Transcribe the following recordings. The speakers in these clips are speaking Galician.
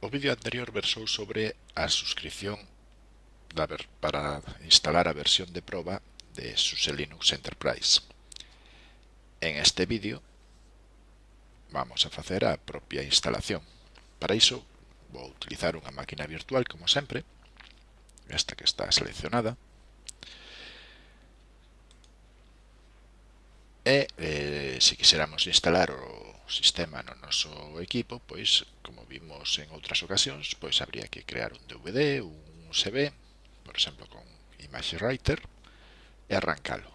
O vídeo anterior versou sobre a suscripción da ver para instalar a versión de proba de SUSE Linux Enterprise. En este vídeo vamos a facer a propia instalación. Para iso vou utilizar unha máquina virtual como sempre, esta que está seleccionada, e eh, se quixéramos instalar o sistema no noso equipo, pois, como vimos en outras ocasións, pois habría que crear un DVD, un USB, por exemplo, con Image Writer, e arrancalo.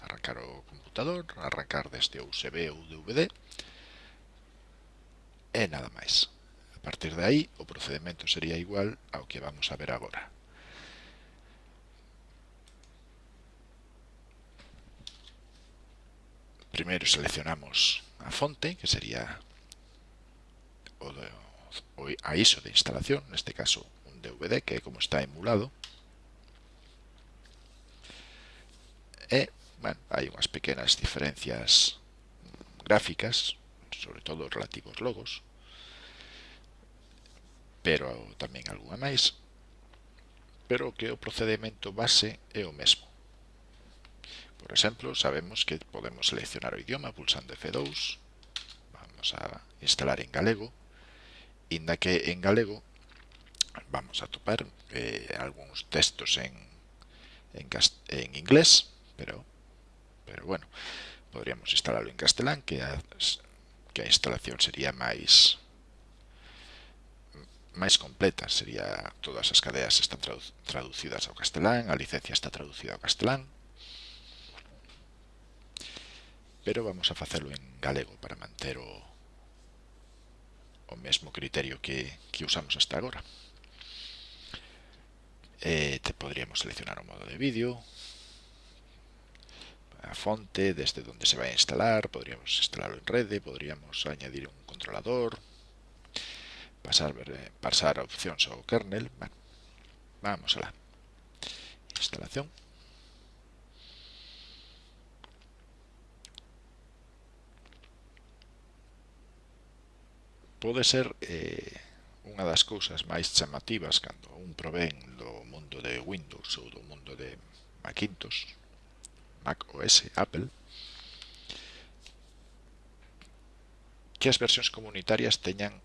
Arrancar o computador, arrancar deste USB ou DVD, e nada máis. A partir de aí, o procedimento sería igual ao que vamos a ver agora. Primeiro seleccionamos a fonte, que sería o de a ISO de instalación, neste caso un DVD, que como está emulado, e, bueno, hai unhas pequenas diferencias gráficas, sobre todo relativos logos, pero tamén algunha máis, pero que o procedimento base é o mesmo. Por exemplo, sabemos que podemos seleccionar o idioma pulsando F2. Vamos a instalar en galego. Inda que en galego vamos a topar eh, algúns textos en, en, en inglés, pero, pero bueno, podríamos instalarlo en castelán, que a, que a instalación sería máis máis completa, sería todas as cadeas están traducidas ao castelán, a licencia está traducida ao castelán, pero vamos a facelo en galego para manter o, o mesmo criterio que, que usamos hasta agora. Eh, podríamos seleccionar o modo de vídeo, a fonte, desde donde se vai a instalar, podríamos instalarlo en rede, podríamos añadir un controlador, pasar, eh, pasar a opcións ao kernel, vamos a la instalación. pode ser eh, unha das cousas máis chamativas cando un provén do mundo de Windows ou do mundo de Macintosh, Mac OS, Apple, que as versións comunitarias teñan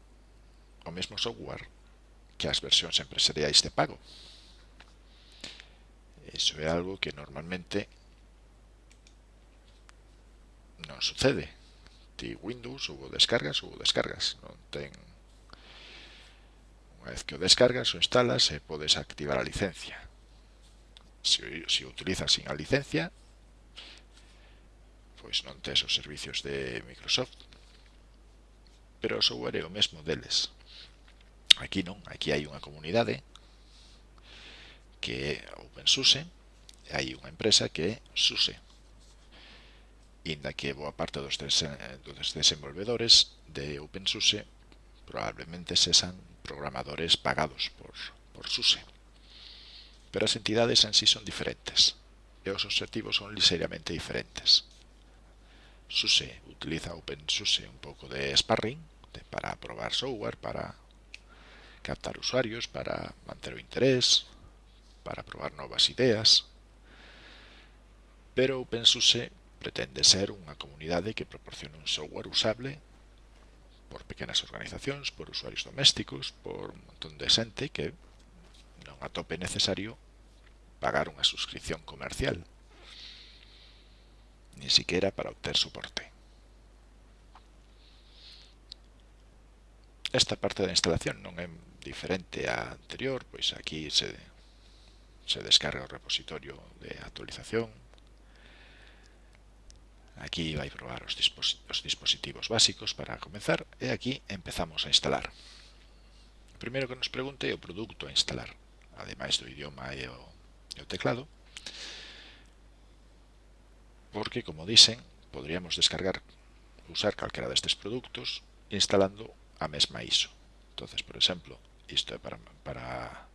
o mesmo software que as versións empresariais de pago. Iso é algo que normalmente non sucede ti Windows, hubo descargas, hubo descargas. Non ten... Unha vez que o descargas o instalas e podes activar a licencia. Se, se o utilizas sin a licencia, pois non tes os servicios de Microsoft. Pero o software é o mesmo deles. Aquí non, aquí hai unha comunidade que é OpenSUSE, hai unha empresa que é SUSE, inda que boa parte dos, eh, dos desenvolvedores de OpenSUSE probablemente sesan programadores pagados por, por SUSE. Pero as entidades en sí son diferentes e os obxectivos son ligeiramente diferentes. SUSE utiliza OpenSUSE un pouco de sparring de, para probar software, para captar usuarios, para manter o interés, para probar novas ideas, pero OpenSUSE pretende ser unha comunidade que proporcione un software usable por pequenas organizacións, por usuarios domésticos, por un montón de xente que non atope necesario pagar unha suscripción comercial, ni siquiera para obter soporte. Esta parte da instalación non é diferente á anterior, pois aquí se, se descarga o repositorio de actualización, Aquí vai probar os, dispositivos básicos para comenzar e aquí empezamos a instalar. O primeiro que nos pregunte é o produto a instalar, ademais do idioma e o, e o teclado, porque, como dicen, podríamos descargar, usar calquera destes produtos instalando a mesma ISO. entonces por exemplo, isto é para, para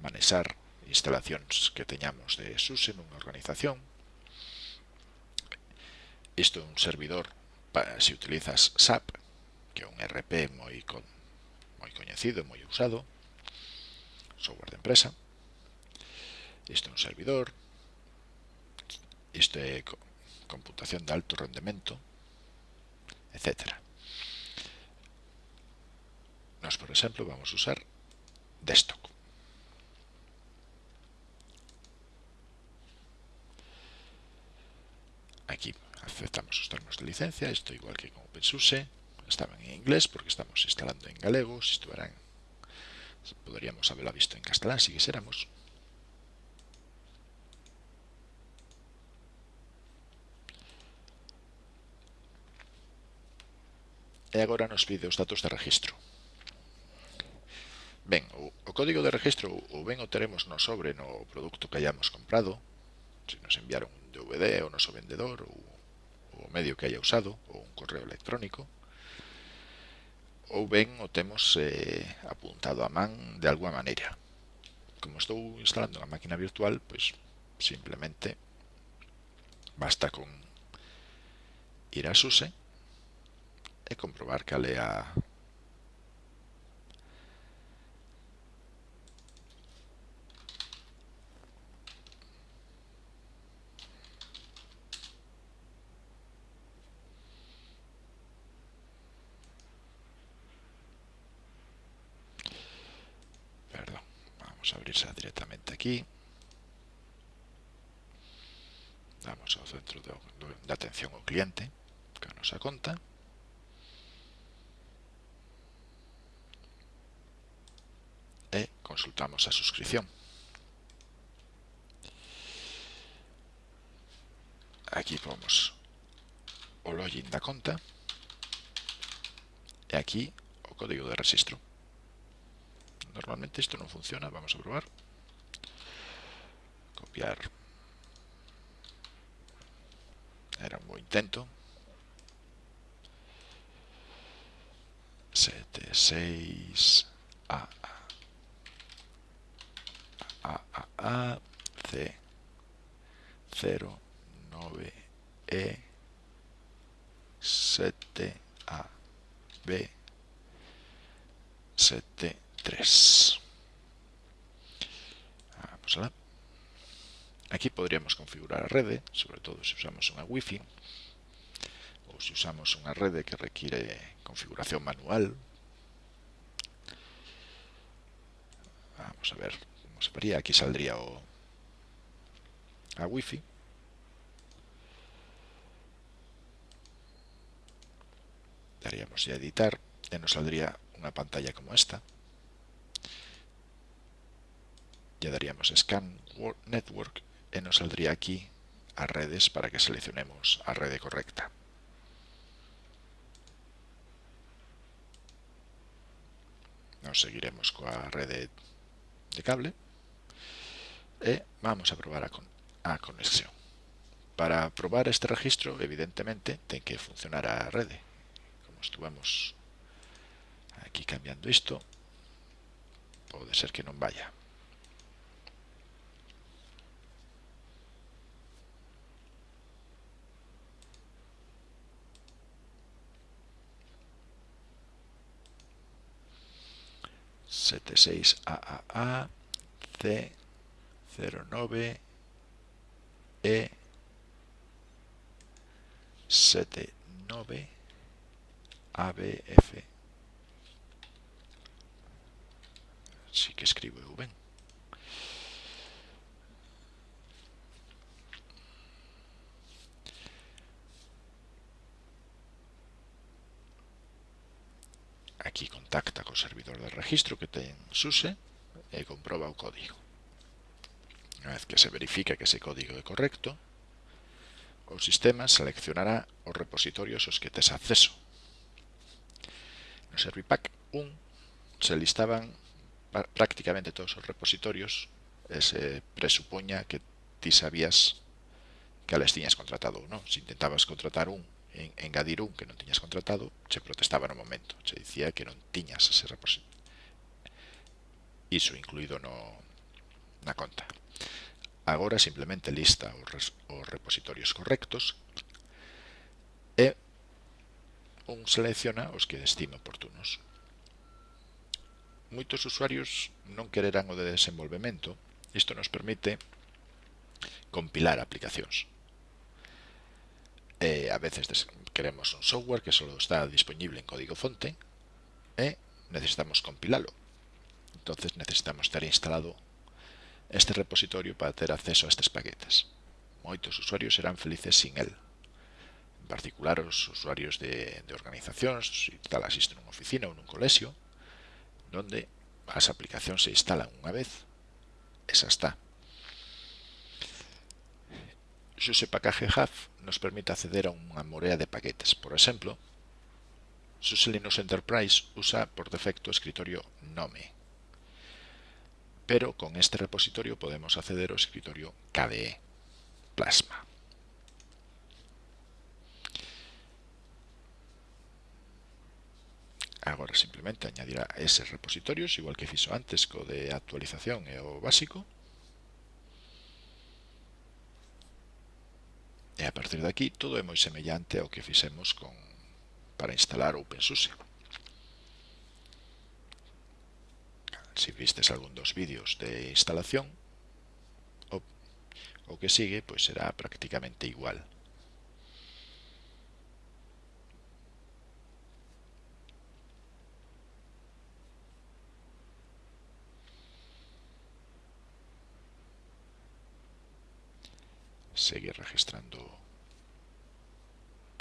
manexar instalacións que teñamos de SUSE nunha organización, Isto é un servidor para se utilizas SAP, que é un RP moi con, moi coñecido, moi usado, software de empresa. Isto é un servidor. Isto é computación de alto rendemento, etc. Nos, por exemplo, vamos a usar desktop. Aquí aceptamos os termos de licencia, isto igual que con OpenSUSE, estaban en inglés porque estamos instalando en galego, si estuveran, poderíamos haberla visto en castelán si quisiéramos. e agora nos pide os datos de registro. Ben, o, o código de registro ou ben o teremos no sobre no produto que hayamos comprado, se nos enviaron un DVD o noso vendedor ou o medio que haya usado ou un correo electrónico ou ben o temos eh, apuntado a man de alguma maneira. Como estou instalando unha máquina virtual, pois simplemente basta con ir a SUSE e comprobar cal é a Vamos a abrirla directamente aquí. Damos ao centro de, de atención ao cliente, que nos a conta. E consultamos a suscripción. Aquí pomos o login da conta e aquí o código de registro. Normalmente isto non funciona, vamos a probar. Copiar. Era un bo intento. 7, 6, A, a, A, C, 0, 9, E, 7, A, B, 7, 3. Vamos alá. Aquí podríamos configurar a rede, sobre todo se usamos unha Wi-Fi, ou se usamos unha rede que requiere configuración manual. Vamos a ver, se vería, aquí saldría o, a wifi. Daríamos a editar e nos saldría unha pantalla como esta. Ya daríamos Scan Network e nos saldría aquí as redes para que seleccionemos a rede correcta. Nos seguiremos coa rede de cable e vamos a probar a, con a conexión. Para probar este registro, evidentemente, ten que funcionar a rede. Como estuvamos aquí cambiando isto, pode ser que non vaya. 76AAA, C09, E79, ABF. Sí que escribo V. de registro que ten SUSE e comproba o código. Unha vez que se verifica que ese código é correcto, o sistema seleccionará os repositorios aos que tes acceso. No Servipack 1 se listaban prácticamente todos os repositorios e se presupoña que ti sabías que les tiñas contratado ou non. Se intentabas contratar un, en, engadir un que non tiñas contratado, se protestaba no momento. Se dicía que non tiñas ese repositorio iso incluído no, na conta. Agora simplemente lista os, os repositorios correctos e un selecciona os que estime oportunos. Moitos usuarios non quererán o de desenvolvemento. Isto nos permite compilar aplicacións. E a veces queremos un software que só está disponible en código fonte e necesitamos compilalo. Entonces necesitamos ter instalado este repositorio para ter acceso a estes paquetes. Moitos usuarios serán felices sin el. En particular, os usuarios de, de organizacións, se tal asisten nunha oficina ou nun colexio, donde as aplicacións se instalan unha vez, esa está. Xuse Package Hub nos permite acceder a unha morea de paquetes. Por exemplo, SUSE Linux Enterprise usa por defecto o escritorio Nome, pero con este repositorio podemos acceder ao escritorio KDE Plasma. Agora simplemente añadirá eses repositorios, igual que fixo antes co de actualización e o básico. E a partir de aquí todo é moi semellante ao que fixemos con para instalar OpenSUSE. Si vistes algún dos vídeos de instalación, o, o que sigue pois será prácticamente igual. seguir registrando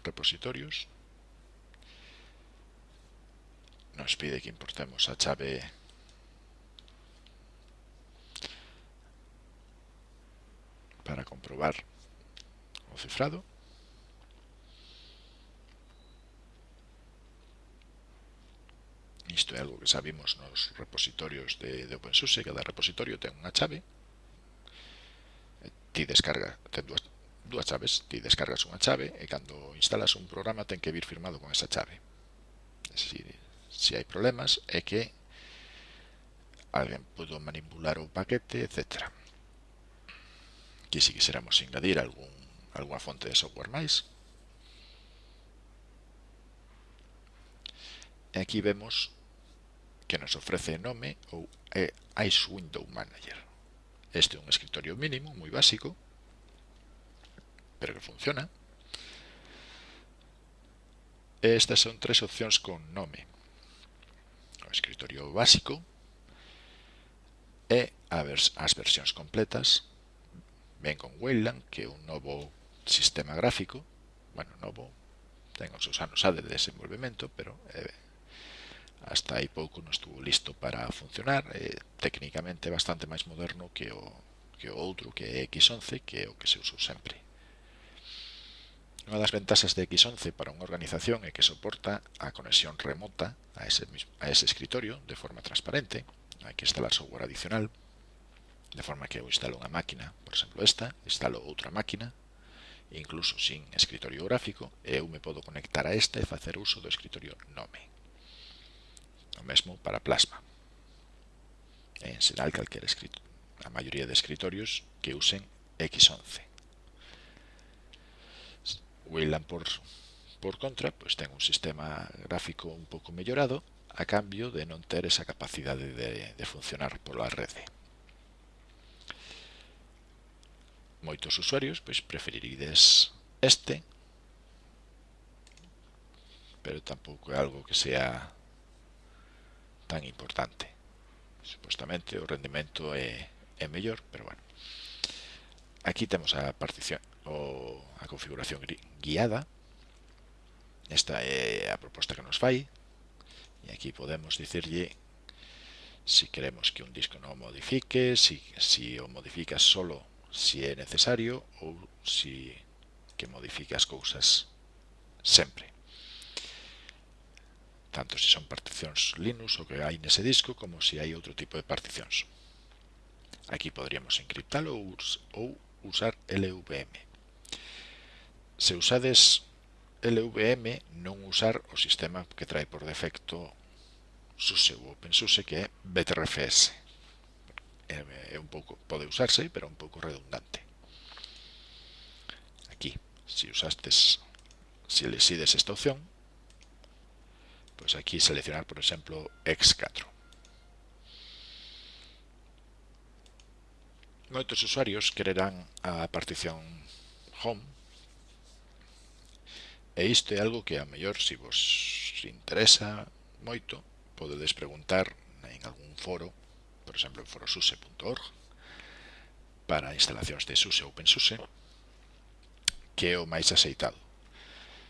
repositorios. Nos pide que importemos a chave comprobar o cifrado. Isto é algo que sabimos nos repositorios de, de OpenSUSE, cada repositorio ten unha chave. Ti descarga, ten dúas, dúas chaves, ti descargas unha chave e cando instalas un programa ten que vir firmado con esa chave. Se, si hai problemas é que alguén pudo manipular o paquete, etcétera. Aquí si quixéramos engadir algún, algunha fonte de software máis. E aquí vemos que nos ofrece nome ou eh, Ice Window Manager. Este é un escritorio mínimo, moi básico, pero que funciona. Estas son tres opcións con nome. O escritorio básico e as versións completas ven con Wayland, que é un novo sistema gráfico, bueno, novo, ten os seus anos de desenvolvemento, pero eh, hasta aí pouco non estuvo listo para funcionar, eh, técnicamente bastante máis moderno que o, que o outro, que é X11, que é o que se usou sempre. Unha das ventaxas de X11 para unha organización é que soporta a conexión remota a ese, mismo, a ese escritorio de forma transparente, hai que instalar software adicional, De forma que eu instalo unha máquina, por exemplo esta, instalo outra máquina, incluso sin escritorio gráfico, e eu me podo conectar a esta e facer uso do escritorio nome. O mesmo para plasma. En xeral calquera escritorio, a maioría de escritorios que usen X11. Wayland por, por contra, pois ten un sistema gráfico un pouco mellorado a cambio de non ter esa capacidade de, de funcionar pola rede. moitos usuarios, pois preferirides este, pero tampouco é algo que sea tan importante. Supostamente o rendimento é, é mellor, pero bueno. Aquí temos a partición o, a configuración guiada. Esta é a proposta que nos fai. E aquí podemos dicirlle si queremos que un disco non modifique, si, si o modifica solo si é necesario ou si que modifique as cousas sempre. Tanto se son particións Linux o que hai nese disco como se hai outro tipo de particións. Aquí poderíamos encriptalo ou, ou usar LVM. Se usades LVM, non usar o sistema que trae por defecto SUSE ou OpenSUSE que é BTRFS é un pouco pode usarse, pero un pouco redundante. Aquí, se usastes, si decides esta opción, pois aquí seleccionar, por exemplo, X4. Moitos usuarios quererán a partición Home e isto é algo que a mellor se vos interesa moito podedes preguntar en algún foro por exemplo, en forosuse.org, para instalacións de SUSE ou OpenSUSE, que é o máis aceitado.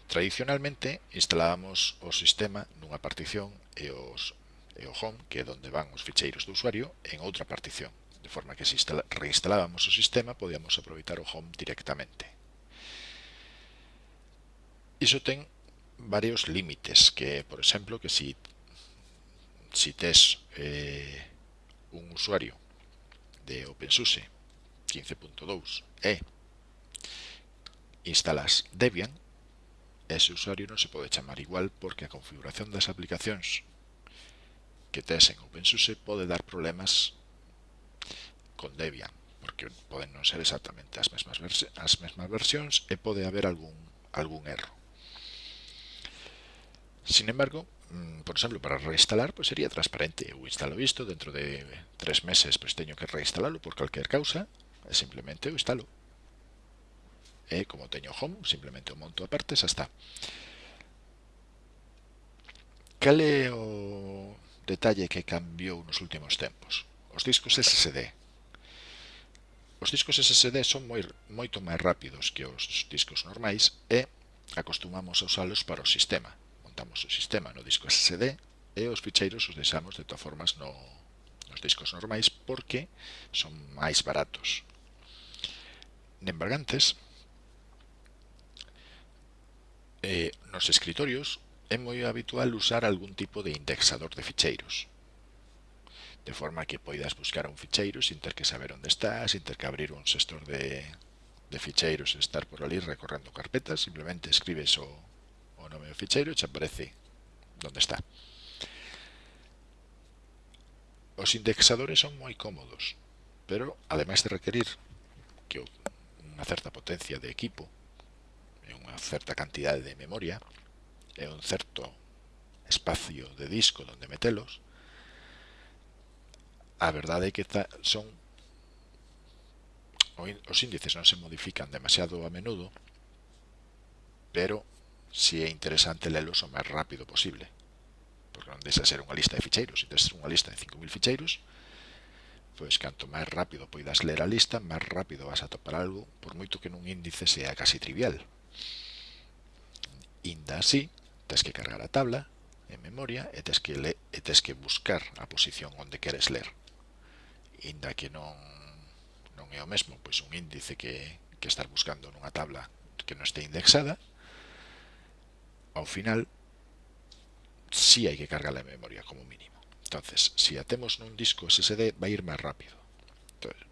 Tradicionalmente, instalábamos o sistema nunha partición e, os, e o home, que é onde van os ficheiros do usuario, en outra partición, de forma que se instala, reinstalábamos o sistema, podíamos aproveitar o home directamente. Iso ten varios límites, que, por exemplo, que si, si tes eh, un usuario de OpenSUSE 15.2 e instalas Debian, ese usuario non se pode chamar igual porque a configuración das aplicacións que tes en OpenSUSE pode dar problemas con Debian, porque poden non ser exactamente as mesmas, as mesmas versións e pode haber algún, algún erro. Sin embargo, Mm, por exemplo, para reinstalar, pues sería transparente. Eu instalo isto dentro de tres meses, pues teño que reinstalarlo por calquer causa, e simplemente o instalo. E como teño home, simplemente o monto aparte, xa está. Cal é o detalle que cambiou nos últimos tempos? Os discos SSD. Os discos SSD son moi, moito máis rápidos que os discos normais e acostumamos a usalos para o sistema adaptamos o sistema no disco SSD e os ficheiros os deixamos de todas formas no, nos discos normais porque son máis baratos. Nembargantes, eh, nos escritorios é moi habitual usar algún tipo de indexador de ficheiros de forma que poidas buscar un ficheiro sin ter que saber onde está, sin ter que abrir un gestor de, de ficheiros e estar por ali recorrendo carpetas, simplemente escribes o, nome meu ficheiro e xa aparece onde está. Os indexadores son moi cómodos, pero ademais de requerir que unha certa potencia de equipo e unha certa cantidade de memoria e un certo espacio de disco onde metelos, a verdade é que son os índices non se modifican demasiado a menudo, pero si é interesante lelos o máis rápido posible. Porque non deixa ser unha lista de ficheiros. Se tes unha lista de 5.000 ficheiros, pois canto máis rápido poidas ler a lista, máis rápido vas a topar algo, por moito que nun índice sea casi trivial. Inda así, tens que cargar a tabla en memoria e tens que, le, e tens que buscar a posición onde queres ler. Inda que non, non é o mesmo pois un índice que, que estar buscando nunha tabla que non este indexada, ao final sí hai que cargar a memoria como mínimo. Entonces, si atemos nun disco SSD vai ir máis rápido. Entonces,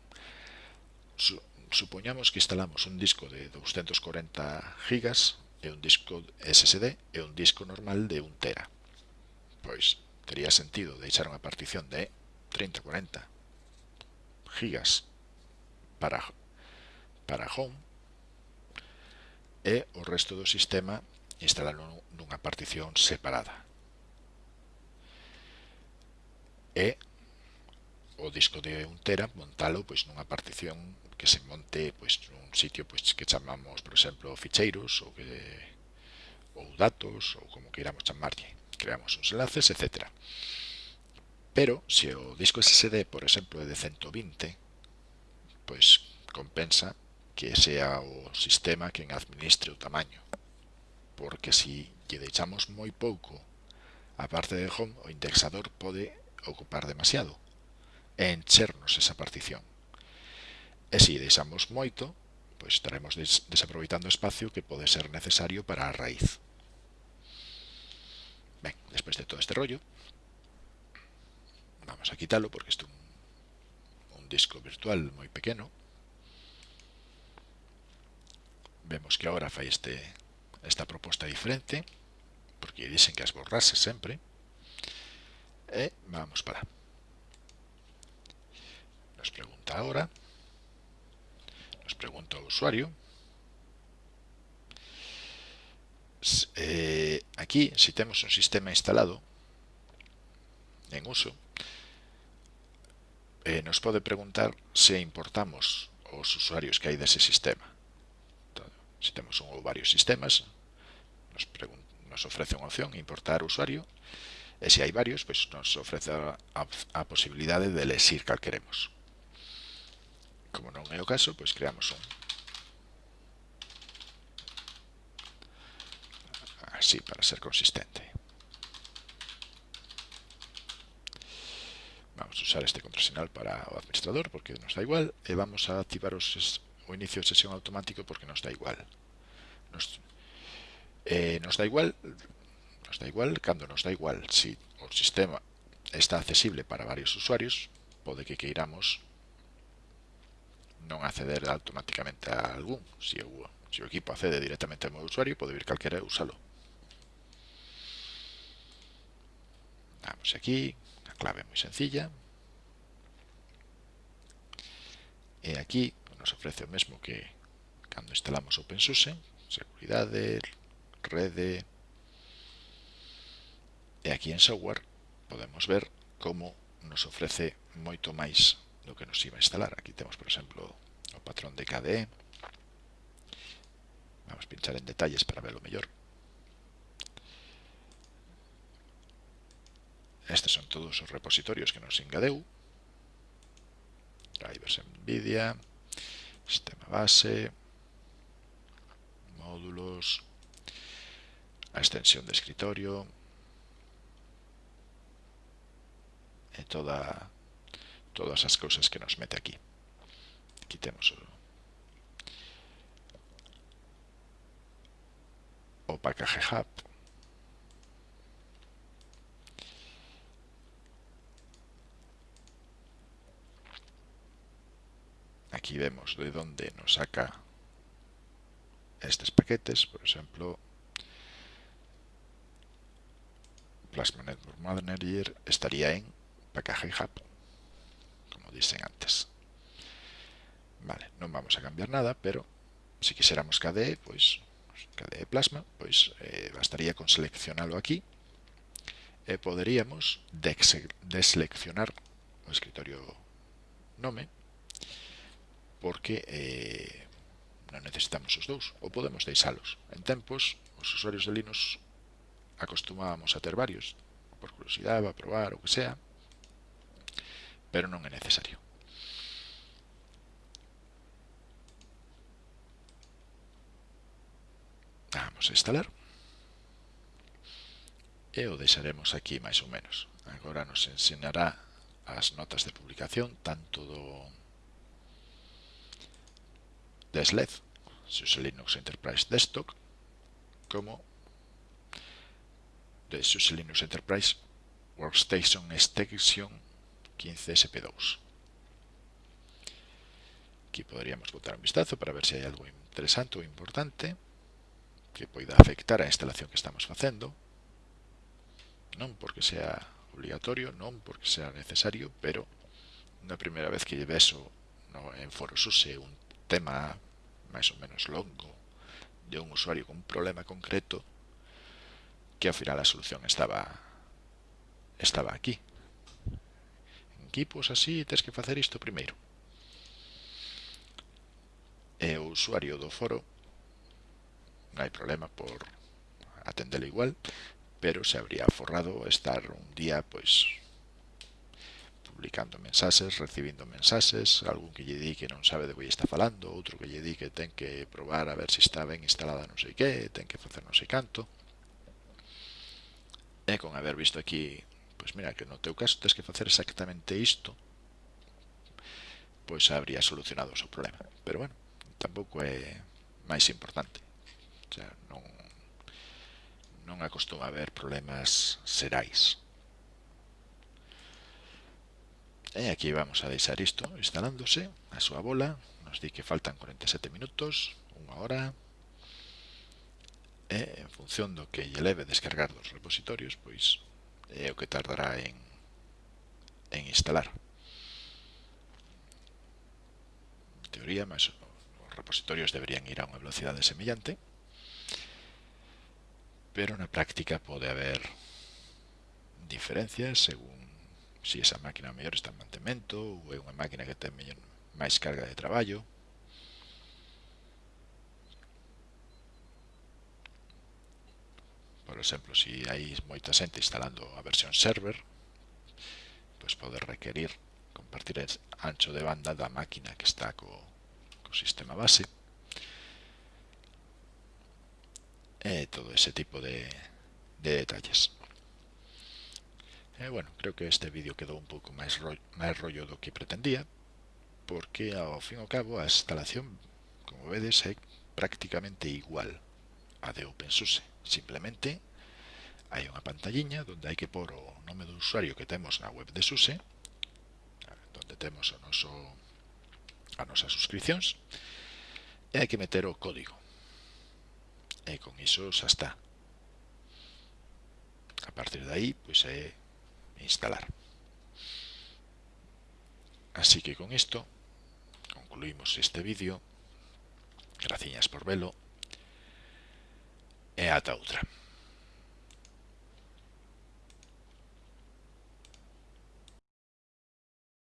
su, supoñamos que instalamos un disco de 240 gigas e un disco SSD e un disco normal de 1 tera. Pois tería sentido deixar unha partición de 30, 40 gigas para para home e o resto do sistema instalalo nunha partición separada. E o disco de 1 tera montalo pois nunha partición que se monte pois nun sitio pois que chamamos, por exemplo, ficheiros ou que ou datos ou como queiramos chamarlle. Creamos uns enlaces, etc. Pero se o disco SSD, por exemplo, é de 120, pois compensa que sea o sistema quen administre o tamaño porque si lle deixamos moi pouco a parte de home, o indexador pode ocupar demasiado e enchernos esa partición. E se deixamos moito, pois estaremos des desaproveitando espacio que pode ser necesario para a raíz. Ben, despois de todo este rollo, vamos a quitalo porque isto é un, un disco virtual moi pequeno. Vemos que agora fai este esta proposta diferente, porque dicen que as borrase sempre, e vamos para. Nos pregunta ahora, nos pregunta o usuario, eh, aquí, si temos un sistema instalado, en uso, eh, nos pode preguntar se importamos os usuarios que hai dese sistema se temos un ou varios sistemas, nos, nos ofrece unha opción importar usuario, e se hai varios, pois nos ofrece a, a posibilidade de lexir cal queremos. Como non é o caso, pois creamos un. Así, para ser consistente. Vamos a usar este contrasinal para o administrador, porque nos da igual, e vamos a activar os o inicio sesión automático porque nos da igual. Nos, eh, nos da igual nos da igual cando nos da igual si o sistema está accesible para varios usuarios, pode que queiramos non acceder automáticamente a algún. Se o, se o equipo accede directamente ao meu usuario, pode vir calquera e usalo. Vamos aquí, a clave moi sencilla. E aquí nos ofrece o mesmo que cando instalamos OpenSUSE, seguridade, rede, e aquí en software podemos ver como nos ofrece moito máis do que nos iba a instalar. Aquí temos, por exemplo, o patrón de KDE. Vamos a pinchar en detalles para verlo mellor. Estes son todos os repositorios que nos engadeu. Drivers NVIDIA, sistema base, módulos, a extensión de escritorio, e toda, todas as cousas que nos mete aquí. Quitemos o, o package hub. Aquí vemos de dónde nos saca estos paquetes, por ejemplo, Plasma Network Manager estaría en Package Hub, como dicen antes. Vale, non vamos a cambiar nada, pero si quixéramos KDE, pois KDE Plasma, pois eh, bastaría con seleccionalo aquí e poderíamos deseleccionar o escritorio nome porque eh, non necesitamos os dous, ou podemos deixalos. En tempos, os usuarios de Linux acostumábamos a ter varios, por curiosidade, a probar, o que sea, pero non é necesario. Vamos a instalar. E o deixaremos aquí máis ou menos. Agora nos ensinará as notas de publicación, tanto do de SLED, se usa Linux Enterprise Desktop, como de SUSE Linux Enterprise Workstation Extension 15SP2. Aquí podríamos botar un vistazo para ver si hai algo interesante ou importante que poida afectar a instalación que estamos facendo. Non porque sea obligatorio, non porque sea necesario, pero na primeira vez que lle beso no, en ForoSUSE un tema máis ou menos longo de un usuario con un problema concreto que ao final a solución estaba estaba aquí. En equipos así tens que facer isto primeiro. E o usuario do foro non hai problema por atendelo igual, pero se habría forrado estar un día pois publicando mensaxes, recibindo mensaxes, algún que lle di que non sabe de que está falando, outro que lle di que ten que probar a ver se está ben instalada non sei que, ten que facer non sei canto. E con haber visto aquí, pois mira, que no teu caso tens que facer exactamente isto, pois habría solucionado o seu problema. Pero bueno, tampouco é máis importante. O sea, non, non acostuma a haber problemas serais. E aquí vamos a deixar isto instalándose a súa bola. Nos di que faltan 47 minutos, unha hora. E en función do que lle leve descargar dos repositorios, pois é o que tardará en, en instalar. En teoría, mas os repositorios deberían ir a unha velocidade semellante, pero na práctica pode haber diferencias según se esa máquina mellor está en mantemento ou é unha máquina que ten mellor, máis carga de traballo. Por exemplo, se hai moita xente instalando a versión server pois pode requerir compartir ancho de banda da máquina que está co, co sistema base. E todo ese tipo de, de detalles. Eh, bueno, creo que este vídeo quedou un pouco máis rollo, máis rollo do que pretendía, porque ao fin e ao cabo a instalación, como vedes, é prácticamente igual a de OpenSUSE. Simplemente hai unha pantalliña onde hai que pôr o nome do usuario que temos na web de SUSE, onde temos o noso, a nosas suscripcións, e hai que meter o código. E con iso xa está. A partir de aí, pois é instalar. Así que con isto concluímos este vídeo. Graciñas por velo e ata outra.